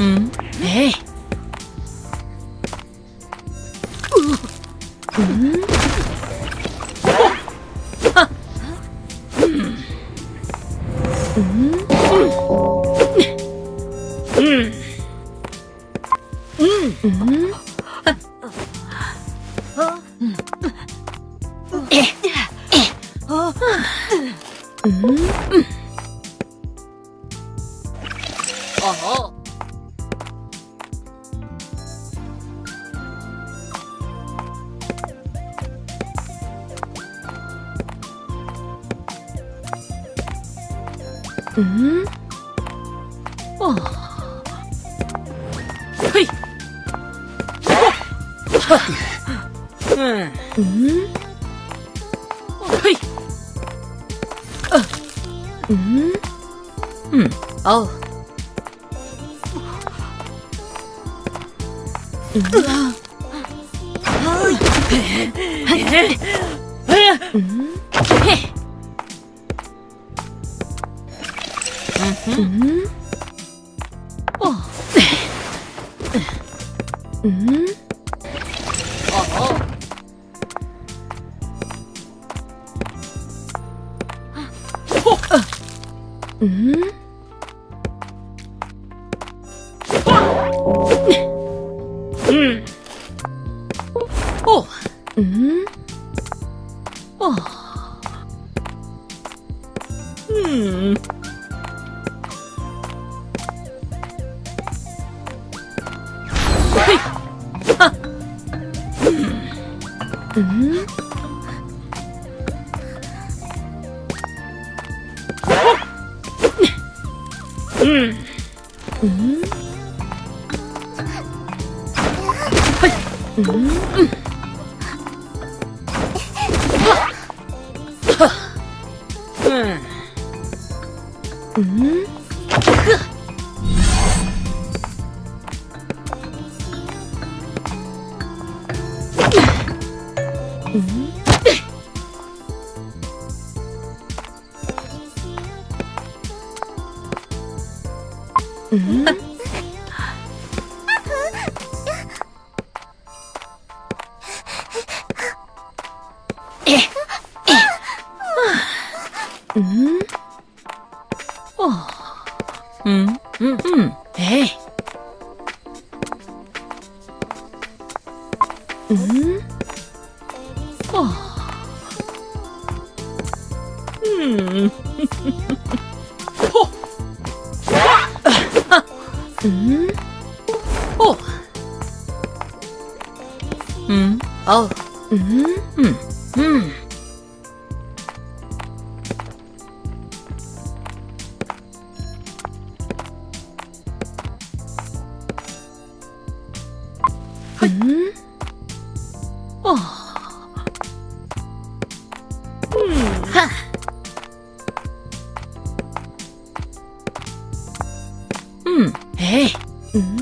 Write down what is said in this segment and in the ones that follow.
Mm. 嗯，哦，嘿，嗯嗯，嘿，呃，嗯嗯，哦，嗯啊，嘿，嗯。 음. 음, 음, 음. 에이. 음? 어. 음. 음? 오! 음? 어? 음? 음? はっ。うん。えい、うん。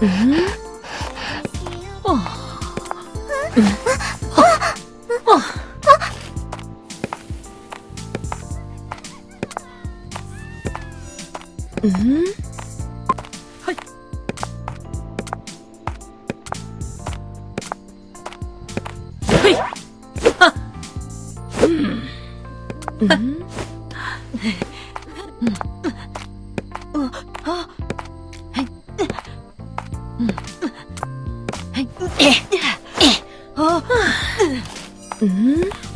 うん？嗯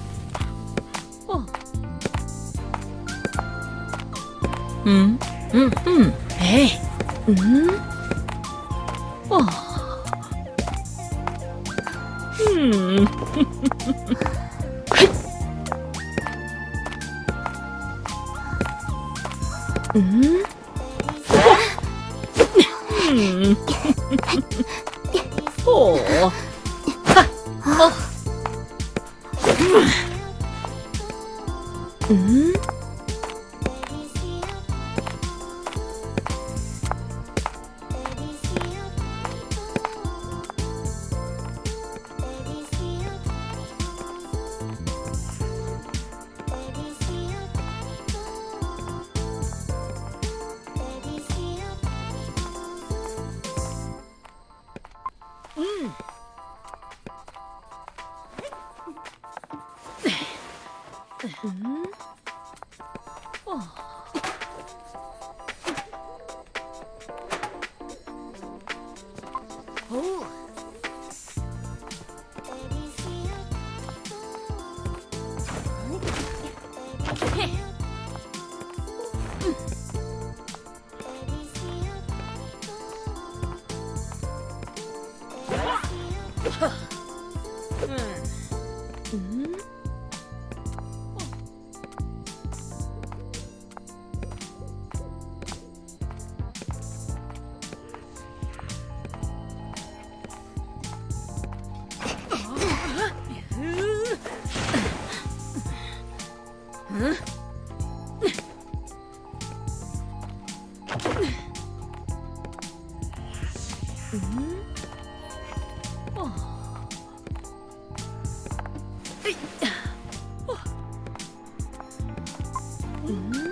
嗯。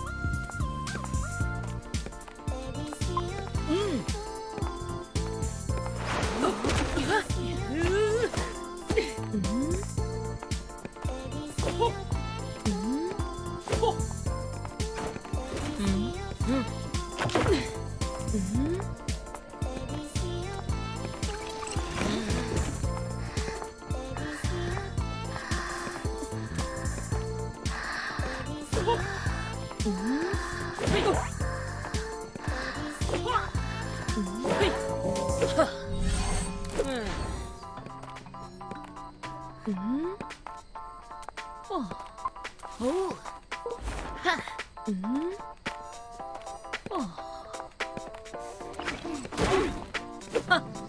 うん。おはう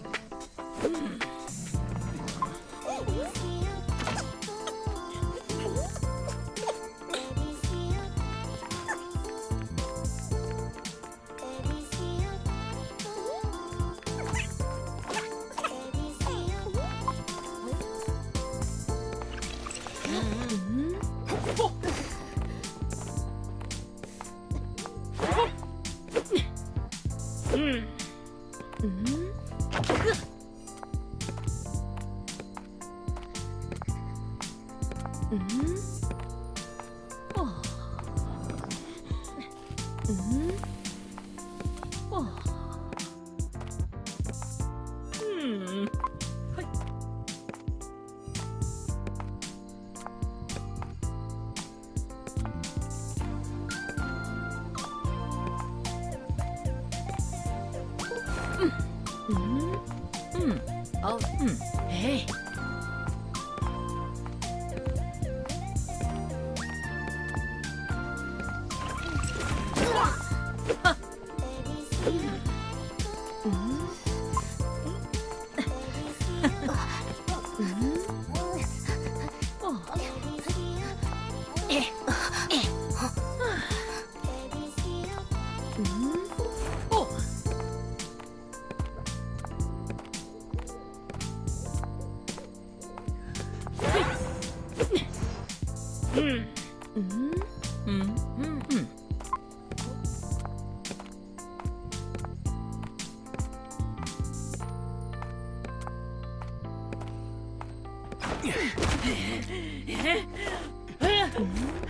응. 응? 응? 哼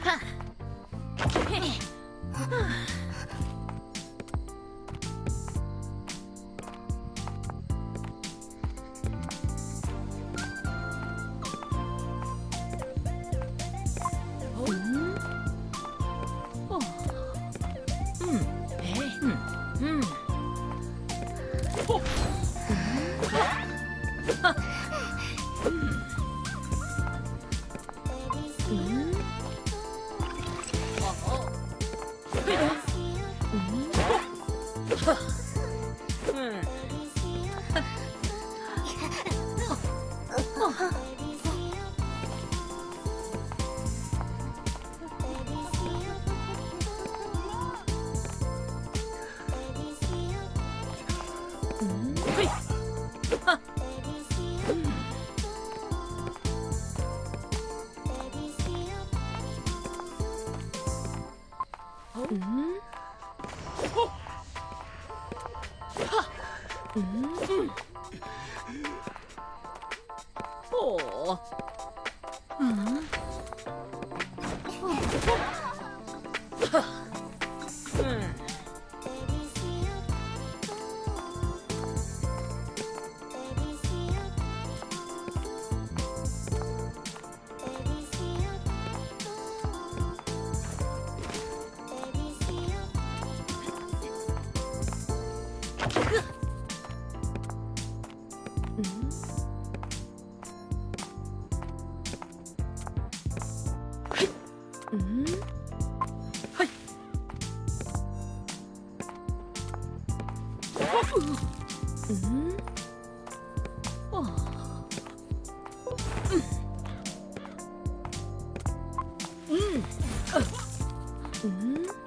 あっ。嗯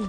うん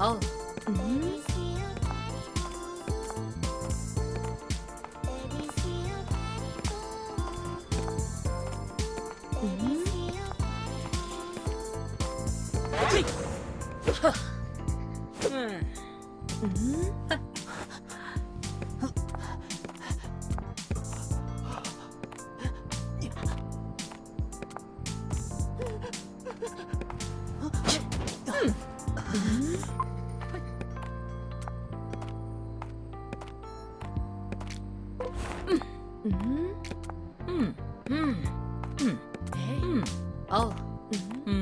Oh, 어. 음. 음.